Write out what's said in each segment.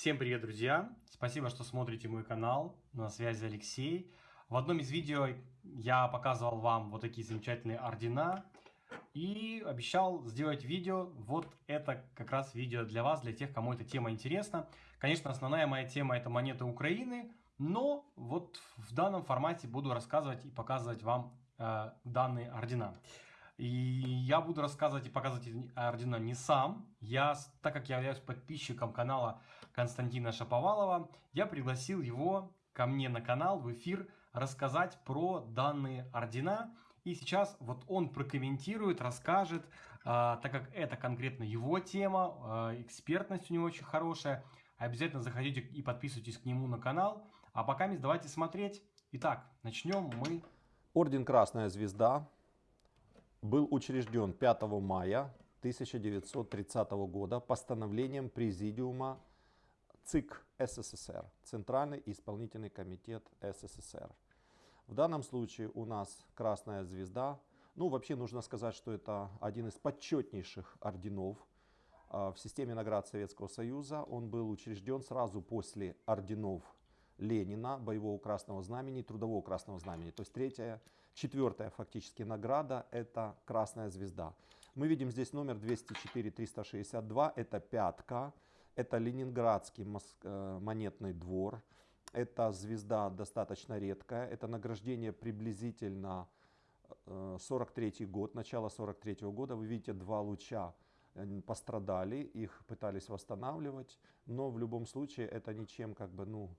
Всем привет, друзья! Спасибо, что смотрите мой канал. На связи Алексей. В одном из видео я показывал вам вот такие замечательные ордена. И обещал сделать видео. Вот это как раз видео для вас, для тех, кому эта тема интересна. Конечно, основная моя тема это монеты Украины. Но вот в данном формате буду рассказывать и показывать вам э, данные ордена. И я буду рассказывать и показывать ордена не сам. Я, так как я являюсь подписчиком канала Константина Шаповалова, я пригласил его ко мне на канал в эфир рассказать про данные ордена. И сейчас вот он прокомментирует, расскажет, э, так как это конкретно его тема, э, экспертность у него очень хорошая. Обязательно заходите и подписывайтесь к нему на канал. А пока давайте смотреть. Итак, начнем мы. Орден Красная Звезда был учрежден 5 мая 1930 года постановлением Президиума ЦИК СССР, Центральный исполнительный комитет СССР. В данном случае у нас Красная Звезда. Ну, вообще нужно сказать, что это один из почетнейших орденов а, в системе наград Советского Союза. Он был учрежден сразу после орденов Ленина, боевого красного знамени, трудового красного знамени. То есть третья, четвертая фактически награда это красная звезда. Мы видим здесь номер 204-362, это пятка, это Ленинградский э, монетный двор. Эта звезда достаточно редкая, это награждение приблизительно 43 э, год, начало 43 -го года. Вы видите два луча пострадали, их пытались восстанавливать, но в любом случае это ничем как бы, ну,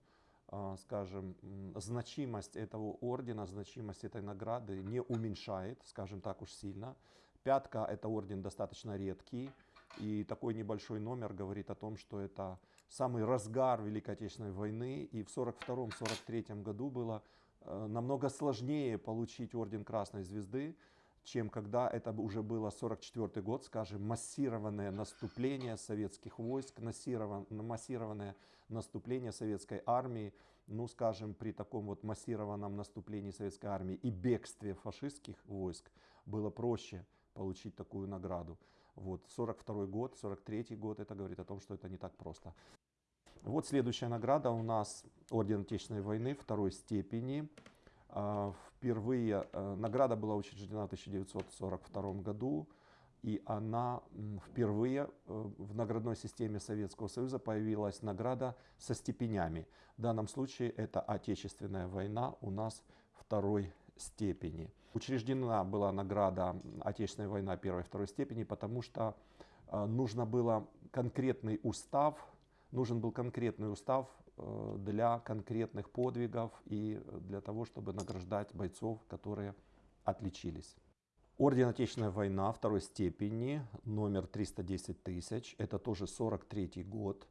скажем, значимость этого ордена, значимость этой награды не уменьшает, скажем так уж сильно. Пятка – это орден достаточно редкий, и такой небольшой номер говорит о том, что это самый разгар Великой Отечественной войны, и в 1942-1943 году было э, намного сложнее получить орден Красной Звезды, чем когда это уже было 44 год, скажем, массированное наступление советских войск, массированное наступление советской армии, ну, скажем, при таком вот массированном наступлении советской армии и бегстве фашистских войск было проще получить такую награду. Вот, 42 год, 43 год, это говорит о том, что это не так просто. Вот следующая награда у нас Орден Отечественной войны второй степени. А, впервые э, награда была учреждена в 1942 году, и она впервые э, в наградной системе Советского Союза появилась награда со степенями. В данном случае это Отечественная война у нас второй степени. Учреждена была награда Отечественная война первой и второй степени, потому что э, нужно было конкретный устав нужен был конкретный устав э, для конкретных подвигов и для того, чтобы награждать бойцов, которые отличились. Орден Отечественная война второй степени, номер 310 тысяч, это тоже 43 год.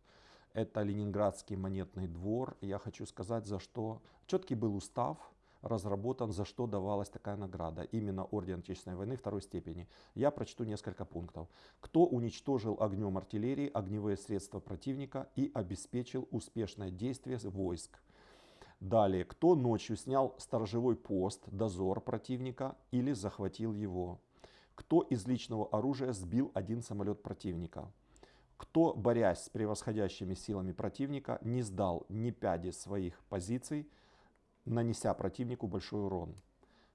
Это Ленинградский монетный двор. Я хочу сказать, за что четкий был устав, разработан, за что давалась такая награда. Именно Орден Отечественной войны второй степени. Я прочту несколько пунктов. Кто уничтожил огнем артиллерии огневые средства противника и обеспечил успешное действие войск. Далее, кто ночью снял сторожевой пост, дозор противника или захватил его. Кто из личного оружия сбил один самолет противника. Кто, борясь с превосходящими силами противника, не сдал ни пяди своих позиций, нанеся противнику большой урон.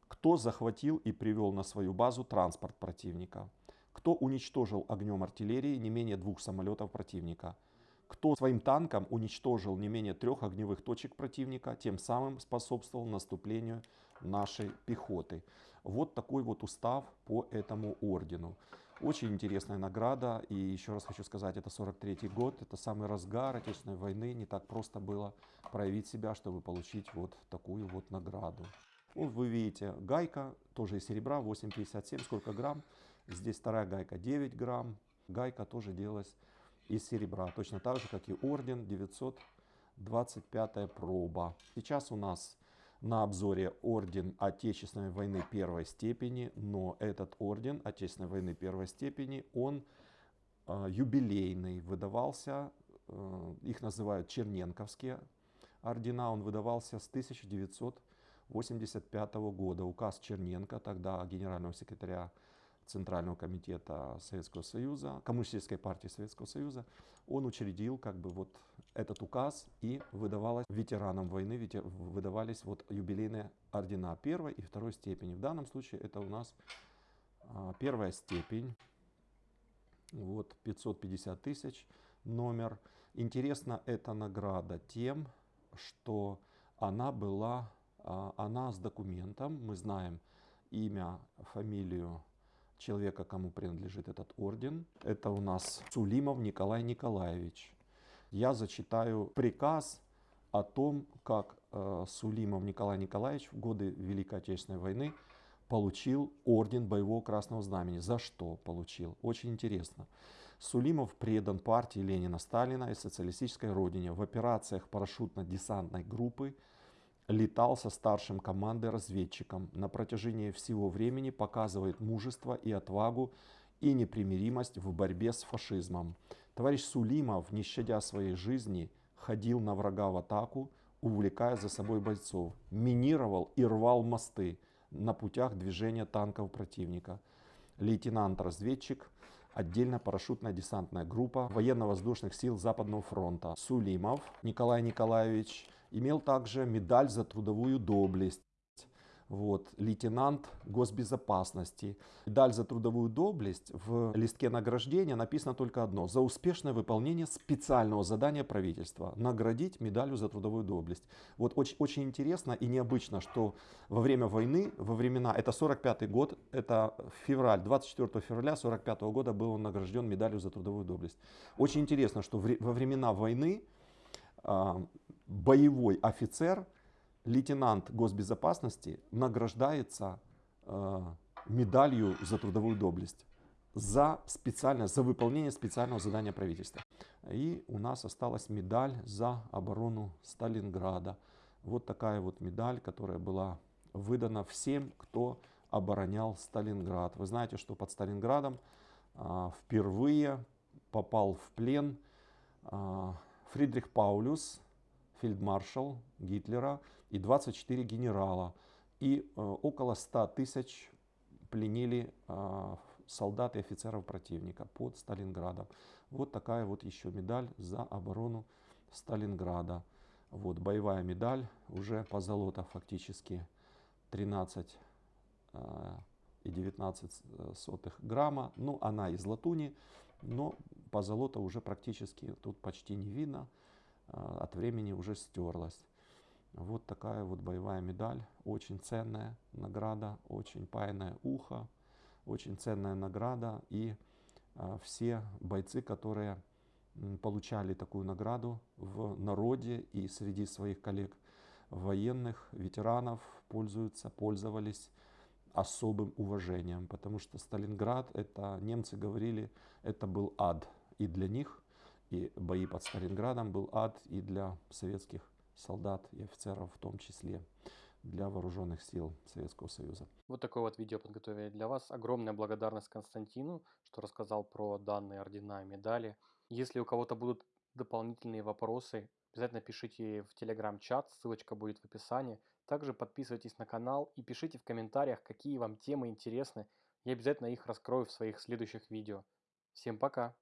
Кто захватил и привел на свою базу транспорт противника. Кто уничтожил огнем артиллерии не менее двух самолетов противника. Кто своим танком уничтожил не менее трех огневых точек противника, тем самым способствовал наступлению нашей пехоты. Вот такой вот устав по этому ордену. Очень интересная награда. И еще раз хочу сказать, это 43 год, это самый разгар Отечественной войны. Не так просто было проявить себя, чтобы получить вот такую вот награду. Вот вы видите, гайка тоже из серебра, 8,57, сколько грамм. Здесь вторая гайка 9 грамм. Гайка тоже делалась из серебра, точно так же, как и орден 925 проба. Сейчас у нас на обзоре орден Отечественной войны первой степени, но этот орден Отечественной войны первой степени, он э, юбилейный, выдавался, э, их называют черненковские ордена, он выдавался с 1985 года. Указ Черненко, тогда генерального секретаря Центрального комитета Советского Союза, Коммунистической партии Советского Союза, он учредил как бы вот этот указ и выдавалось ветеранам войны, выдавались вот юбилейные ордена первой и второй степени. В данном случае это у нас а, первая степень, вот 550 тысяч номер. Интересна эта награда тем, что она была, а, она с документом, мы знаем имя, фамилию человека, кому принадлежит этот орден. Это у нас Сулимов Николай Николаевич. Я зачитаю приказ о том, как э, Сулимов Николай Николаевич в годы Великой Отечественной войны получил орден боевого красного знамени. За что получил? Очень интересно. Сулимов предан партии Ленина Сталина и социалистической родине. В операциях парашютно-десантной группы летал со старшим командой разведчиком. На протяжении всего времени показывает мужество и отвагу и непримиримость в борьбе с фашизмом. Товарищ Сулимов, не щадя своей жизни, ходил на врага в атаку, увлекая за собой бойцов, минировал и рвал мосты на путях движения танков противника. Лейтенант-разведчик, отдельно парашютная десантная группа военно-воздушных сил Западного фронта. Сулимов Николай Николаевич имел также медаль за трудовую доблесть. Вот, лейтенант госбезопасности. Медаль за трудовую доблесть в листке награждения написано только одно. За успешное выполнение специального задания правительства. Наградить медалью за трудовую доблесть. Вот очень, очень интересно и необычно, что во время войны, во времена, это 45 год, это февраль, 24 февраля 45 года был он награжден медалью за трудовую доблесть. Очень интересно, что во времена войны а, боевой офицер лейтенант госбезопасности награждается э, медалью за трудовую доблесть за специальное, за выполнение специального задания правительства. И у нас осталась медаль за оборону Сталинграда. Вот такая вот медаль, которая была выдана всем, кто оборонял Сталинград. Вы знаете, что под Сталинградом а, впервые попал в плен а, Фридрих Паулюс, фельдмаршал Гитлера, и 24 генерала. И э, около 100 тысяч пленили э, солдат и офицеров противника под Сталинградом. Вот такая вот еще медаль за оборону Сталинграда. Вот боевая медаль, уже по золота фактически 13 э, и 19 э, сотых грамма. Ну, она из латуни, но по золота уже практически тут почти не видно. Э, от времени уже стерлась. Вот такая вот боевая медаль, очень ценная награда, очень паянное ухо, очень ценная награда. И а, все бойцы, которые получали такую награду в народе и среди своих коллег военных, ветеранов, пользуются, пользовались особым уважением, потому что Сталинград, это немцы говорили, это был ад и для них, и бои под Сталинградом был ад и для советских солдат и офицеров в том числе для вооруженных сил Советского Союза. Вот такое вот видео подготовили для вас. Огромная благодарность Константину, что рассказал про данные ордена и медали. Если у кого-то будут дополнительные вопросы, обязательно пишите в телеграм-чат, ссылочка будет в описании. Также подписывайтесь на канал и пишите в комментариях, какие вам темы интересны. Я обязательно их раскрою в своих следующих видео. Всем пока!